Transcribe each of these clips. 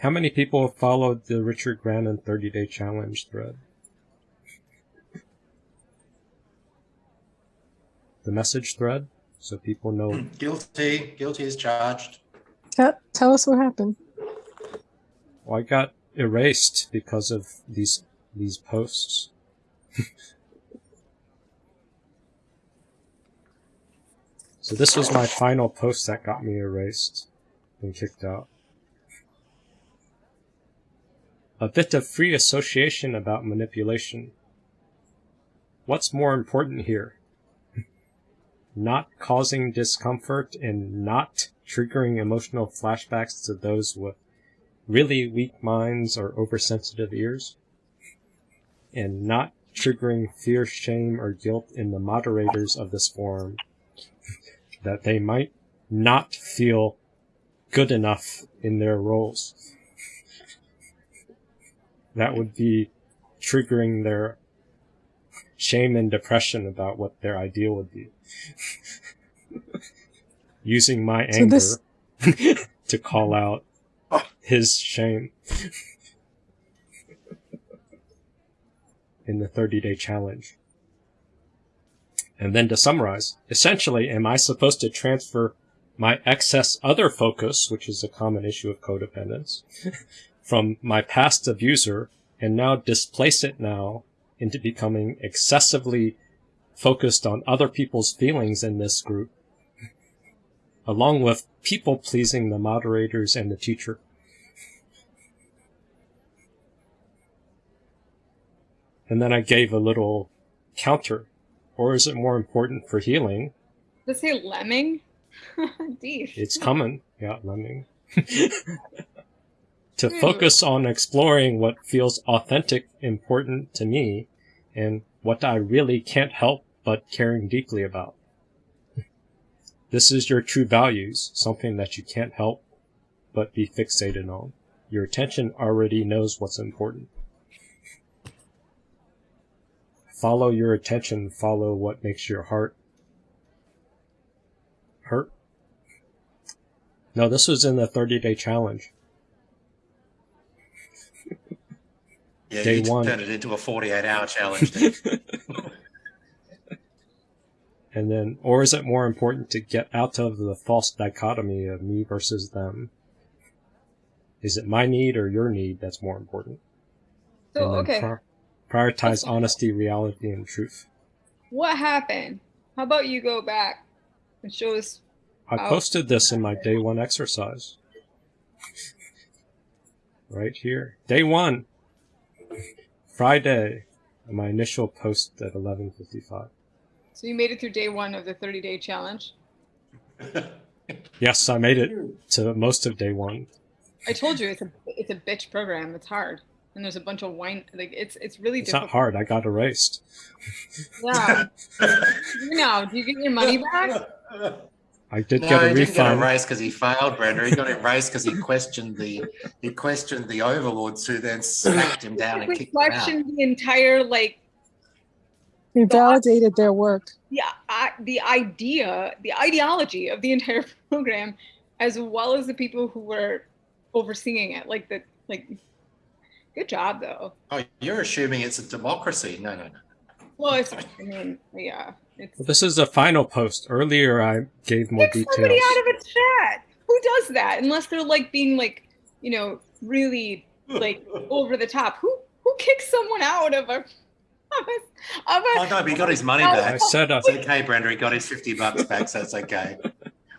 How many people have followed the Richard Grannon 30 day challenge thread? The message thread? So people know. Guilty. Guilty is charged. Tell, tell us what happened. Well, I got erased because of these these posts. so this was my final post that got me erased and kicked out. A bit of free association about manipulation. What's more important here? not causing discomfort and not triggering emotional flashbacks to those with really weak minds or oversensitive ears, and not triggering fear, shame, or guilt in the moderators of this forum that they might not feel good enough in their roles. That would be triggering their shame and depression about what their ideal would be. Using my So anger this- to call out his shame in the 30 day challenge. And then to summarize, essentially, am I supposed to transfer my excess other focus, which is a common issue of codependence, from my past abuser and now displace it now into becoming excessively focused on other people's feelings in this group, along with people pleasing the moderators and the teacher. And then I gave a little counter. Or is it more important for healing? Does it say lemming? Deep. It's coming. Yeah, lemming. to hmm. focus on exploring what feels authentic, important to me, and what I really can't help but caring deeply about. This is your true values, something that you can't help but be fixated on. Your attention already knows what's important. Follow your attention, follow what makes your heart hurt. No, this was in the 30 day challenge. Yeah, Day you one. turned it into a 48 hour challenge. And then, or is it more important to get out of the false dichotomy of me versus them? Is it my need or your need that's more important? So and okay, pri- prioritize honesty, reality, and truth. what happened? How about you go back and show us? I posted this in my day one exercise. right here. Day one. Friday. My initial post at 11.55. So you made it through day one of the 30 day challenge. Yes, I made it to most of day one. I told you it's a it's a bitch program. It's hard, and there's a bunch of wine. Like it's it's really It's difficult. not hard. I got erased. Yeah. You now, do you get your money back? I did no, get a he didn't get refund. erased because he failed, Brenda. He got erased because he questioned the he questioned the overlords who then smacked him down and kicked him out. questioned the entire like We validated their work. the the idea, the ideology of the entire program, as well as the people who were overseeing it. Like the like, good job though. Oh, you're assuming it's a democracy? No, no, no. Well, it's I mean, yeah, it's Well, this is a final post. Earlier, I gave more kick details. somebody out of a chat. Who does that unless they're like being like, you know, really like over the top? Who who kicks someone out of a of a, of a Oh no, but he got his money Oh, I back. said It's okay, Brenda. He got his fifty bucks back, so it's okay.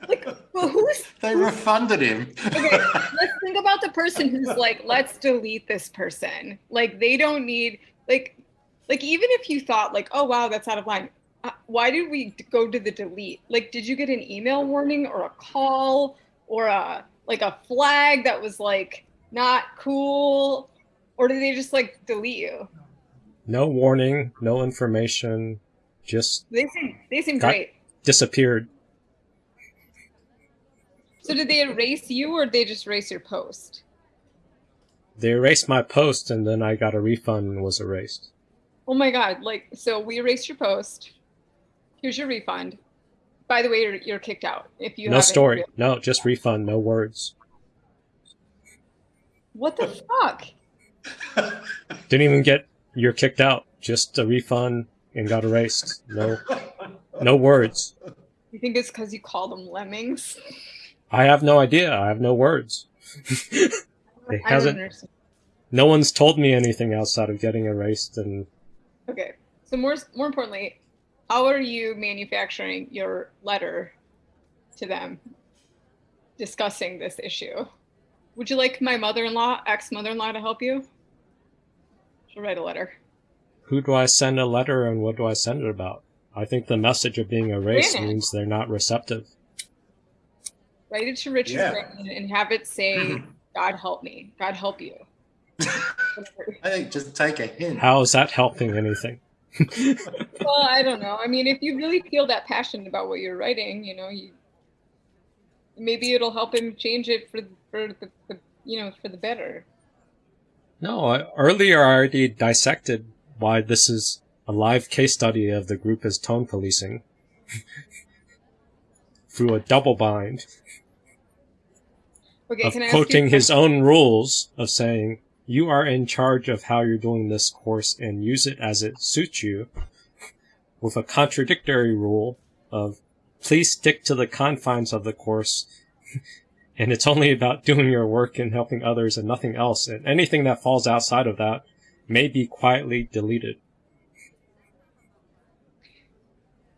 like well, who's They refunded him. okay let's think about the person who's like let's delete this person like they don't need like like even if you thought like oh wow that's out of line Uh, why did we go to the delete like did you get an email warning or a call or a like a flag that was like not cool or did they just like delete you no warning, no information, just they seem they seem great disappeared. so did they erase you or did they just erase your post They erased my post, and then I got a refund and was erased. Oh my god! Like, so we erased your post. Here's your refund. By the way, you're, you're kicked out if you no haven't story. No, just refund. No words. What the fuck? Didn't even get you're kicked out. Just a refund and got erased. No, no words. You think it's because you call them lemmings? I have no idea. I have no words. it I don't hasn't. understand. No one's told me anything outside of getting erased, and Okay. So more more importantly, how are you manufacturing your letter to them discussing this issue? Would you like my mother-in-law, ex-mother-in-law to help you? She'll write a letter. who do I send a letter and what do I send it about? I think the message of being erased Brandon. means they're not receptive. Write it to Richard Yeah. Grannon and have it say, God help me. God help you. I think just take a hint. How is that helping anything? Well, I don't know. I mean, if you really feel that passionate about what you're writing, you know, you maybe it'll help him change it for for the, the you know for the better. No, earlier I already dissected why this is a live case study of the group as tone policing through a double bind Okay, of can I ask you a quoting his own rules of saying you are in charge of how you're doing this course and use it as it suits you with a contradictory rule of please stick to the confines of the course and it's only about doing your work and helping others and nothing else and anything that falls outside of that may be quietly deleted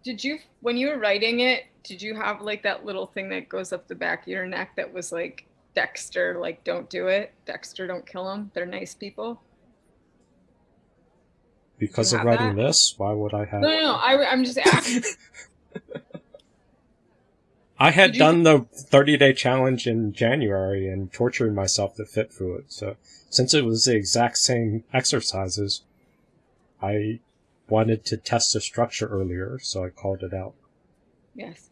Did you when you were writing it? Did you have like that little thing that goes up the back of your neck that was like Dexter, like don't do it. Dexter, don't kill them. They're nice people. because of writing that? this why would i have No, no, no. I, I'm just asking. I had done the 30 day challenge in January and tortured myself to fit through it. So, since it was the exact same exercises, I wanted to test the structure earlier, so I called it out. yes.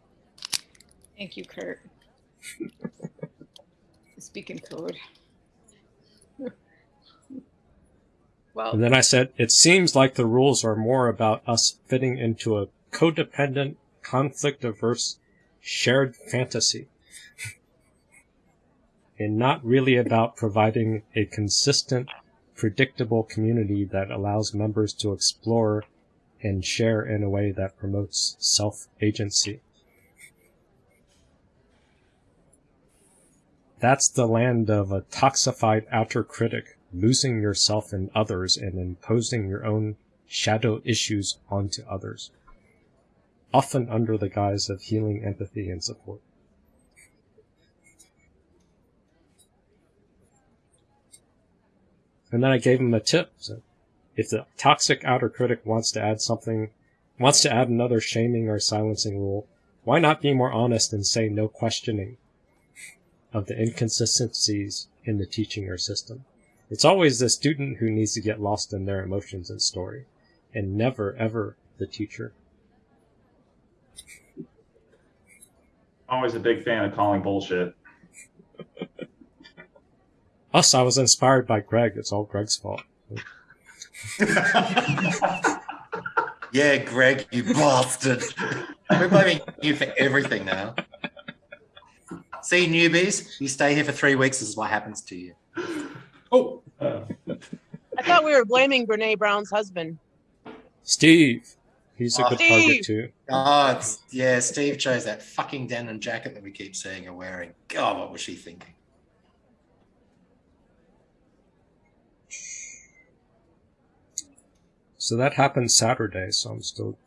Thank you, Kurt. Speaking code. well, And then I said, it seems like the rules are more about us fitting into a codependent, conflict averse, shared fantasy. and not really about providing a consistent, predictable community that allows members to explore and share in a way that promotes self That's the land of a toxified outer critic, losing yourself in others and imposing your own shadow issues onto others, often under the guise of healing empathy and support. And then I gave him a tip. So if the toxic outer critic wants to add something, wants to add another shaming or silencing rule, why not be more honest and say no questioning of the inconsistencies in the teaching or system? It's always the student who needs to get lost in their emotions and story, and never ever the teacher. Always a big fan of calling bullshit. Us, I was inspired by Greg. It's all Greg's fault. yeah, Greg, you bastard. We're blaming you for everything now. See, newbies, you stay here for three weeks, this is what happens to you. Oh, uh, I thought we were blaming Brene Brown's husband. Steve, he's a Oh, good target Steve. too. Oh, yeah, Steve chose that fucking denim jacket that we keep seeing her wearing. God, what was she thinking? So that happened Saturday, so I'm still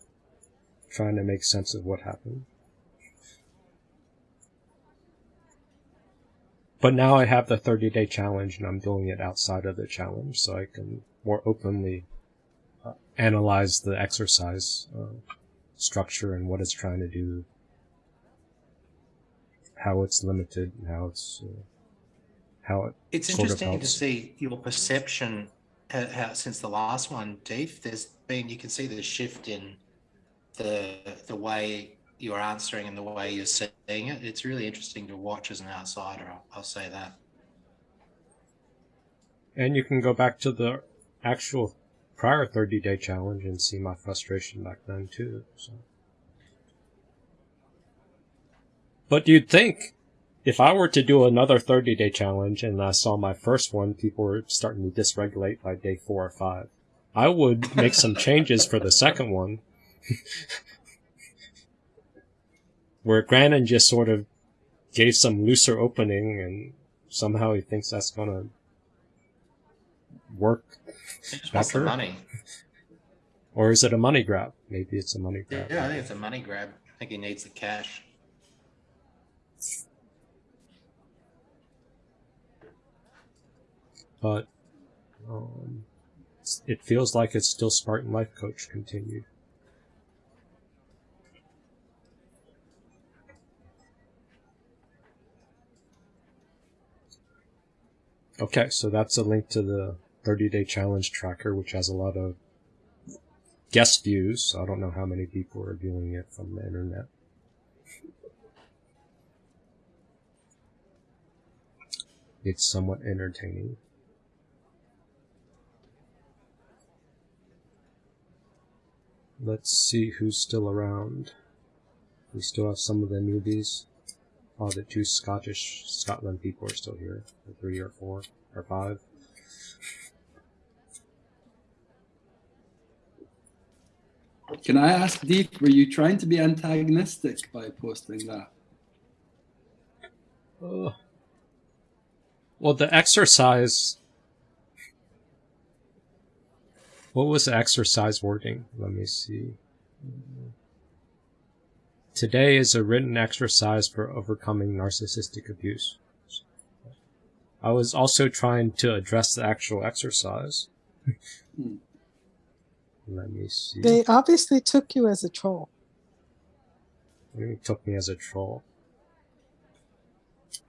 trying to make sense of what happened. But now I have the 30 day challenge and I'm doing it outside of the challenge so I can more openly uh, analyze the exercise uh, structure and what it's trying to do, how it's limited, and how it's uh, how it It's Sort of interesting to see your perception how, how, since the last one, Deef. There's been you can see the shift in the the way you're answering and the way you're seeing it. It's really interesting to watch as an outsider. I'll, I'll say that. And you can go back to the actual prior 30 day challenge and see my frustration back then too. So. But you'd think if I were to do another 30 day challenge and I saw my first one, people were starting to dysregulate by day four or five, I would make some changes for the second one. Where Grannon just sort of gave some looser opening and somehow he thinks that's gonna work. Better. money. Or is it a money grab? Maybe it's a money grab. Yeah, I think it's a money grab. I think he needs the cash. But um, it feels like it's still Spartan Life Coach continued. Okay, so that's a link to the 30 day challenge tracker, which has a lot of guest views. I don't know how many people are viewing it from the internet. It's somewhat entertaining. Let's see who's still around. We still have some of the newbies. Oh, the two Scottish Scotland people are still here. Or three or four or five. Can I ask, Deep, were you trying to be antagonistic by posting that? Ugh. Well, the exercise. What was the exercise wording? Let me see. Today is a written exercise for overcoming narcissistic abuse. I was also trying to address the actual exercise. Hmm. Let me see. They obviously took you as a troll. It took me as a troll.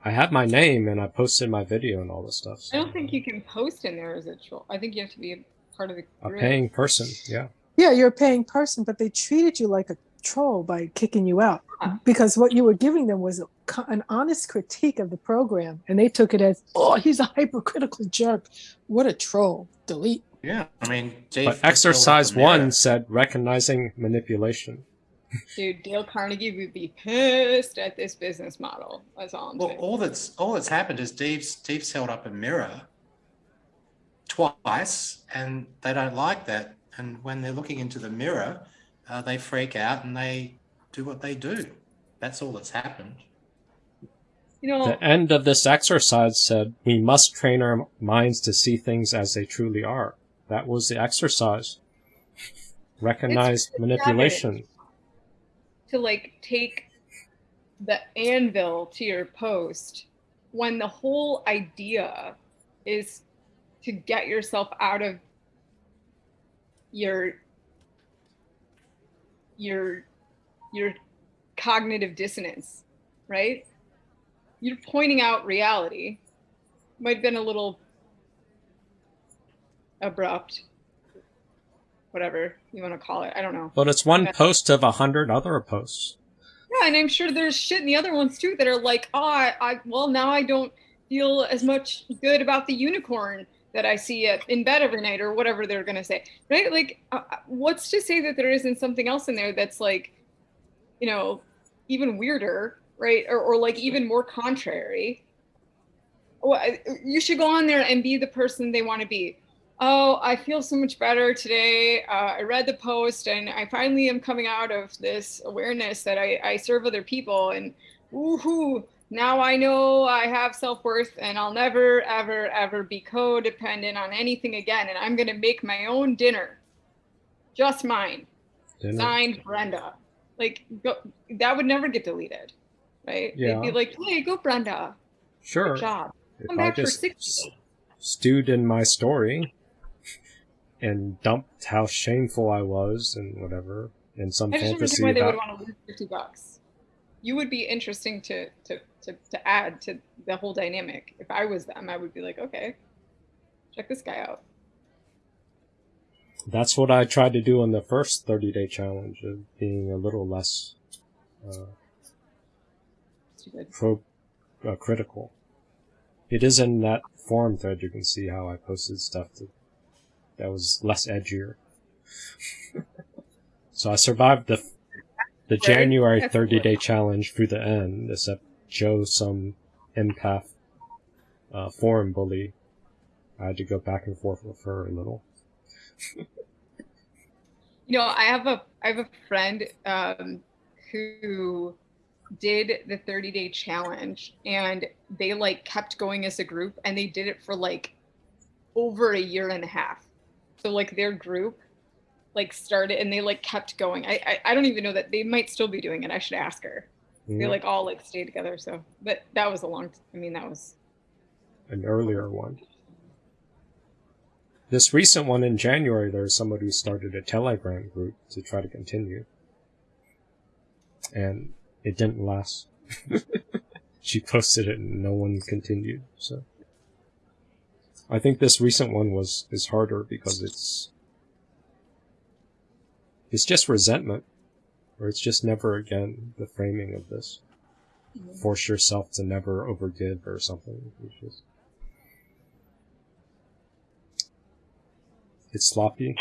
I had my name and I posted my video and all this stuff. I don't think you can post in there as a troll. I think you have to be a part of the A paying person, yeah. Yeah, you're a paying person, but they treated you like a troll by kicking you out Huh. because what you were giving them was a, an honest critique of the program, and they took it as, "Oh, he's a hypercritical jerk. What a troll." Delete. Yeah, I mean, Dave But just held up exercise the mirror. one said recognizing manipulation. Dude, Dale Carnegie would be pissed at this business model. That's all I'm Well, saying. all that's all that's happened is Dave's Dave's held up a mirror twice, and they don't like that. And when they're looking into the mirror, uh, they freak out and they do what they do. That's all that's happened. You know, The end of this exercise said we must train our minds to see things as they truly are. That was the exercise. Recognize manipulation. to like take the anvil to your post when the whole idea is to get yourself out of your your your cognitive dissonance right? You're pointing out reality. Might have been a little abrupt. Whatever you want to call it i don't know. But it's one Okay. post of a hundred other posts. Yeah, and I'm sure there's shit in the other ones too that are like, oh, I, I well now I don't feel as much good about the unicorn that I see in bed every night or whatever they're gonna say, right? Like, uh, uh, what's to say that there isn't something else in there that's like, you know, even weirder, right? Or, or like even more contrary. Well, you should go on there and be the person they want to be. Oh, I feel so much better today. Uh, I read the post and I finally am coming out of this awareness that I, I serve other people and woohoo, now I know I have self worth and I'll never, ever, ever be codependent on anything again. And I'm going to make my own dinner, just mine. Didn't? Signed Brenda. Like, go, that would never get deleted, right? Yeah. They'd be like, hey, go, Brenda. Sure. Good job. If Come I back for six stewed in my story and dumped how shameful I was and whatever in some I just don't fantasy why they would about want to lose fifty bucks. You would be interesting to to to to add to the whole dynamic. If I was them, I would be like, okay, check this guy out. That's what I tried to do in the first 30 day challenge of being a little less uh, pro uh, critical. It is in that forum thread you can see how I posted stuff that, that was less edgier. so I survived the the January 30 day challenge through the end, except Joe some empath uh, forum bully. I had to go back and forth with her a little. You know, I have a I have a friend um, who did the 30 day challenge and they like kept going as a group and they did it for like over a year and a half. So like their group like started and they like kept going. I I, I don't even know that they might still be doing it. I should ask her. They Yeah, like all like stay together. So but that was a long I mean that was an earlier one. This recent one in January, there was somebody who started a Telegram group to try to continue. And it didn't last. she posted it and no one continued, so. I think this recent one was, is harder because it's, it's just resentment. Or it's just never again the framing of this. Force yourself to never overgive or something. It's just, it's sloppy